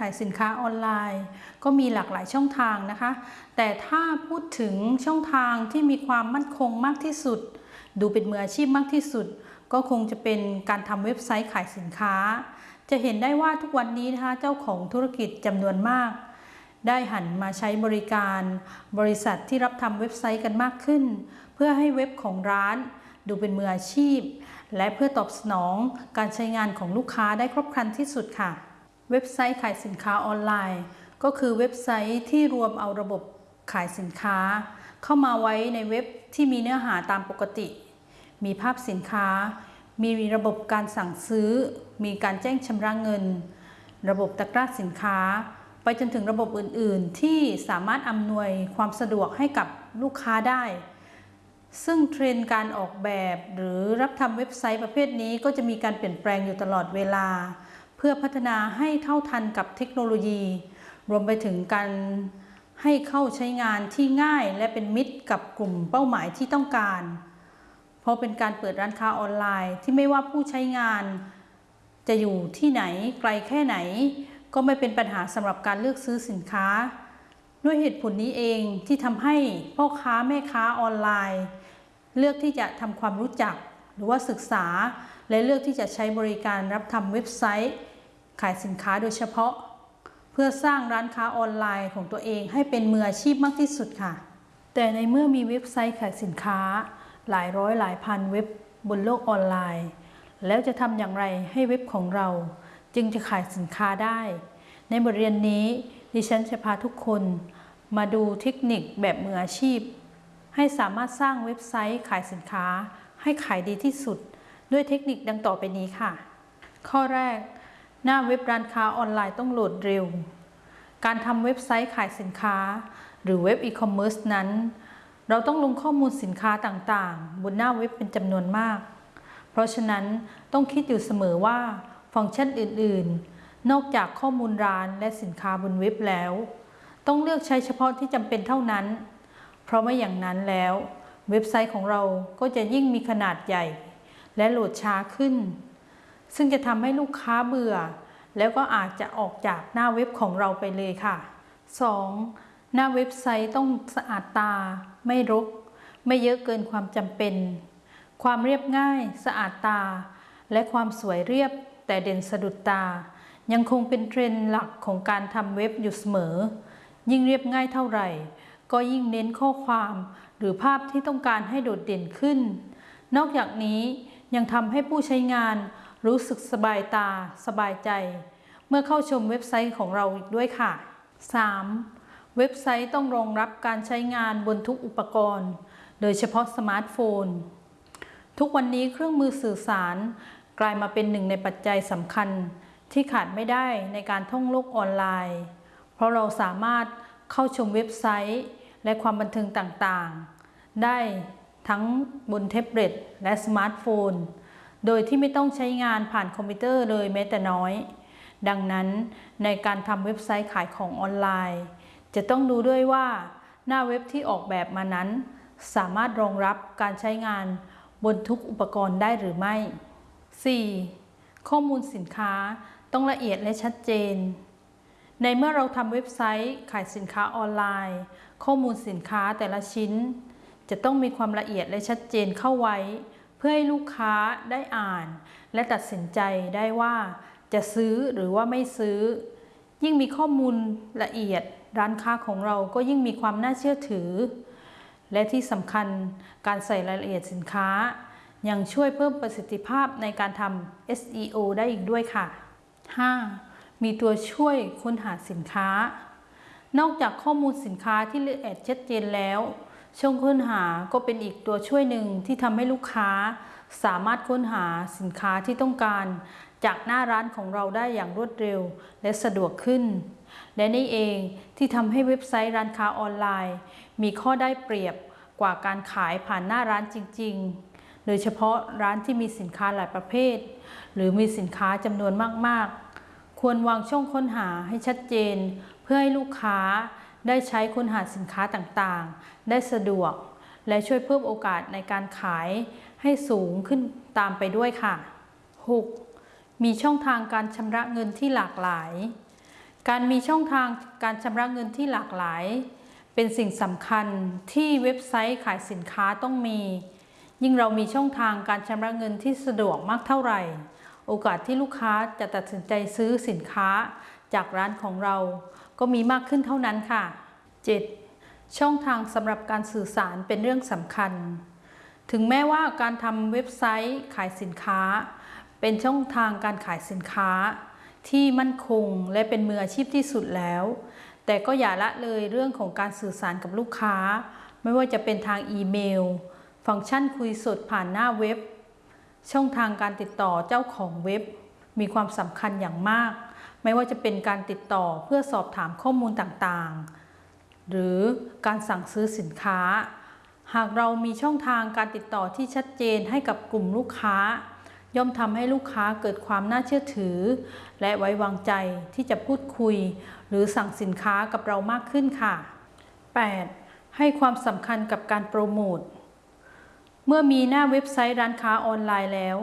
ขายสินค้าออนไลน์ ก็มีหลากหลายช่องทางนะคะ แต่ถ้าพูดถึงช่องทางที่มีความมั่นคงมากที่สุด ดูเป็นมืออาชีพมากที่สุด ก็คงจะเป็นการทำเว็บไซต์ขายสินค้า จะเห็นได้ว่าทุกวันนี้นะคะเจ้าของธุรกิจจำนวนมาก ได้หันมาใช้บริการบริษัทที่รับทำเว็บไซต์กันมากขึ้น เพื่อให้เว็บของร้านดูเป็นมืออาชีพ และเพื่อตอบสนองการใช้งานของลูกค้าได้ครบครันที่สุดค่ะ เว็บไซต์ขายสินค้าออนไลน์ ก็คือเว็บไซต์ที่รวมเอาระบบขายสินค้า เข้ามาไว้ในเว็บที่มีเนื้อหาตามปกติ มีภาพสินค้า มีระบบการสั่งซื้อ มีการแจ้งชำระเงิน ระบบตะกร้าสินค้า ไปจนถึงระบบอื่น ๆ ที่สามารถอำนวยความสะดวกให้กับลูกค้าได้ ซึ่งเทรนด์การออกแบบหรือรับทำเว็บไซต์ประเภทนี้ก็จะมีการเปลี่ยนแปลงอยู่ตลอดเวลา เพื่อพัฒนาให้เท่าทันกับเทคโนโลยี รวมไปถึงการให้เข้าใช้งานที่ง่ายและเป็นมิตรกับกลุ่มเป้าหมายที่ต้องการ เพราะเป็นการเปิดร้านค้าออนไลน์ที่ไม่ว่าผู้ใช้งาน จะอยู่ที่ไหนไกลแค่ไหน ก็ไม่เป็นปัญหาสำหรับการเลือกซื้อสินค้า ด้วยเหตุผลนี้เองที่ทำให้พ่อค้าแม่ค้าออนไลน์ เลือกที่จะทำความรู้จักหรือว่าศึกษา และเลือกที่จะใช้บริการรับทำเว็บไซต์ ขายสินค้าโดยเฉพาะ เพื่อสร้างร้านค้าออนไลน์ของตัวเองให้เป็นมืออาชีพมากที่สุดค่ะ แต่ในเมื่อมีเว็บไซต์ขายสินค้า หลายร้อยหลายพันเว็บบนโลกออนไลน์ แล้วจะทำอย่างไรให้เว็บของเรา จึงจะขายสินค้าได้ ในบทเรียนนี้ดิฉันจะพาทุกคนมาดูเทคนิคแบบมืออาชีพ ให้สามารถสร้างเว็บไซต์ขายสินค้า ให้ขายดีที่สุด ด้วยเทคนิคดังต่อไปนี้ค่ะ ข้อแรก หน้าเว็บร้านค้าออนไลน์ต้องโหลดเร็ว การทำเว็บไซต์ขายสินค้า หรือเว็บอีคอมเมิร์ซนั้น เราต้องลงข้อมูลสินค้าต่างๆ บนหน้าเว็บเป็นจำนวนมาก เพราะฉะนั้นต้องคิดอยู่เสมอว่าฟังก์ชันอื่น ๆ นอกจากข้อมูลร้านและสินค้าบนเว็บแล้ว ต้องเลือกใช้เฉพาะที่จำเป็นเท่านั้น เพราะไม่อย่างนั้นแล้ว เว็บไซต์ของเราก็จะยิ่งมีขนาดใหญ่ และโหลดช้าขึ้น ซึ่งจะทำให้ลูกค้าเบื่อ แล้วก็อาจจะออกจากหน้าเว็บของเราไปเลยค่ะ 2. หน้าเว็บไซต์ต้องสะอาดตา ไม่รก ไม่เยอะเกินความจำเป็น ความเรียบง่าย สะอาดตา และความสวยเรียบ แต่เด่นสะดุดตา ยังคงเป็นเทรนด์หลักของการทำเว็บอยู่เสมอ ยิ่งเรียบง่ายเท่าไหร่ ก็ยิ่งเน้นข้อความหรือภาพที่ต้องการให้โดดเด่นขึ้น นอกจากนี้ยังทำให้ผู้ใช้งาน รู้สึกสบายตา สบายใจ เมื่อเข้าชมเว็บไซต์ของเราอีกด้วยค่ะ 3. เว็บไซต์ต้องรองรับการใช้งานบนทุกอุปกรณ์ โดยเฉพาะสมาร์ทโฟน ทุกวันนี้เครื่องมือสื่อสาร กลายมาเป็นหนึ่งในปัจจัยสำคัญที่ขาดไม่ได้ในการท่องโลกออนไลน์ เพราะเราสามารถเข้าชมเว็บไซต์ และความบันเทิงต่างๆ ได้ทั้งบนแท็บเล็ตและสมาร์ทโฟน โดยที่ไม่ต้องใช้งานผ่านคอมพิวเตอร์เลยแม้แต่น้อย ดังนั้นในการทำเว็บไซต์ขายของออนไลน์ จะต้องดูด้วยว่า หน้าเว็บที่ออกแบบมานั้น สามารถรองรับการใช้งานบนทุกอุปกรณ์ได้หรือไม่ 4. ข้อมูลสินค้าต้องละเอียดและชัดเจน ในเมื่อเราทำเว็บไซต์ขายสินค้าออนไลน์ ข้อมูลสินค้าแต่ละชิ้น จะต้องมีความละเอียดและชัดเจนเข้าไว้ เพื่อให้ลูกค้าได้อ่าน และตัดสินใจได้ว่า จะซื้อหรือว่าไม่ซื้อ ยิ่งมีข้อมูลละเอียด ร้านค้าของเราก็ยิ่งมีความน่าเชื่อถือ และที่สำคัญการใส่รายละเอียดสินค้า ยังช่วยเพิ่มประสิทธิภาพในการทำ SEO ได้อีกด้วยค่ะ 5. มีตัวช่วยค้นหาสินค้านอกจากข้อมูลสินค้าที่ละเอียดชัดเจนแล้ว ช่องค้นหาก็เป็นอีกตัวช่วยหนึ่งที่ทำให้ลูกค้า สามารถค้นหาสินค้าที่ต้องการ จากหน้าร้านของเราได้อย่างรวดเร็ว และสะดวกขึ้น และนี่เองที่ทำให้เว็บไซต์ร้านค้าออนไลน์ มีข้อได้เปรียบกว่าการขายผ่านหน้าร้านจริง ๆ โดยเฉพาะร้านที่มีสินค้าหลายประเภท หรือมีสินค้าจำนวนมากๆ ควรวางช่องค้นหาให้ชัดเจน เพื่อให้ลูกค้า ได้ใช้ค้นหาสินค้าต่างๆ ได้สะดวก และช่วยเพิ่มโอกาสในการขายให้สูงขึ้นตามไปด้วยค่ะ 6. มีช่องทางการชำระเงินที่หลากหลาย การมีช่องทางการชำระเงินที่หลากหลาย เป็นสิ่งสำคัญที่เว็บไซต์ขายสินค้าต้องมี ยิ่งเรามีช่องทางการชำระเงินที่สะดวกมากเท่าไหร่ โอกาสที่ลูกค้าจะตัดสินใจซื้อสินค้าจากร้านของเรา ก็มีมากขึ้นเท่านั้นค่ะ 7. ช่องทางสำหรับการสื่อสารเป็นเรื่องสำคัญ ถึงแม้ว่าการทำเว็บไซต์ขายสินค้า เป็นช่องทางการขายสินค้า ที่มั่นคงและเป็นมืออาชีพที่สุดแล้ว แต่ก็อย่าละเลยเรื่องของการสื่อสารกับลูกค้า ไม่ว่าจะเป็นทางอีเมล ฟังก์ชันคุยสดผ่านหน้าเว็บ ช่องทางการติดต่อเจ้าของเว็บ มีความสำคัญอย่างมาก ไม่ว่าจะเป็นการติดต่อเพื่อสอบถามข้อมูลต่างๆ หรือการสั่งซื้อสินค้า หากเรามีช่องทางการติดต่อที่ชัดเจนให้กับกลุ่มลูกค้า ย่อมทำให้ลูกค้าเกิดความน่าเชื่อถือ และไว้วางใจที่จะพูดคุย หรือสั่งสินค้ากับเรามากขึ้นค่ะ 8. ให้ความสำคัญกับการโปรโมทเมื่อมีหน้าเว็บไซต์ร้านค้าออนไลน์แล้ว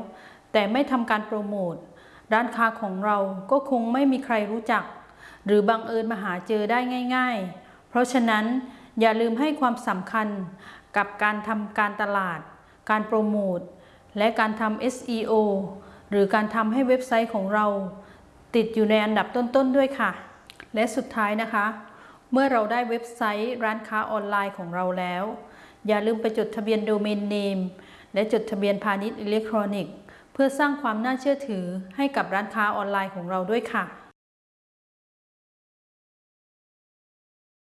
แต่ไม่ทำการโปรโมท ร้านค้าของเราก็คงไม่มีใครรู้จัก หรือบังเอิญมาหาเจอได้ง่าย ๆ เพราะฉะนั้นอย่าลืมให้ความสำคัญกับการทำการตลาด การโปรโมท และการทำ SEO หรือการทำให้เว็บไซต์ของเรา ติดอยู่ในอันดับต้นๆด้วยค่ะ และสุดท้ายนะคะ เมื่อเราได้เว็บไซต์ร้านค้าออนไลน์ของเราแล้ว อย่าลืมไปจดทะเบียนโดเมนเนมและจดทะเบียนพาณิชย์อิเล็กทรอนิกส์ เพื่อสร้างความน่าเชื่อถือให้กับร้านค้าออนไลน์ของเราด้วยค่ะ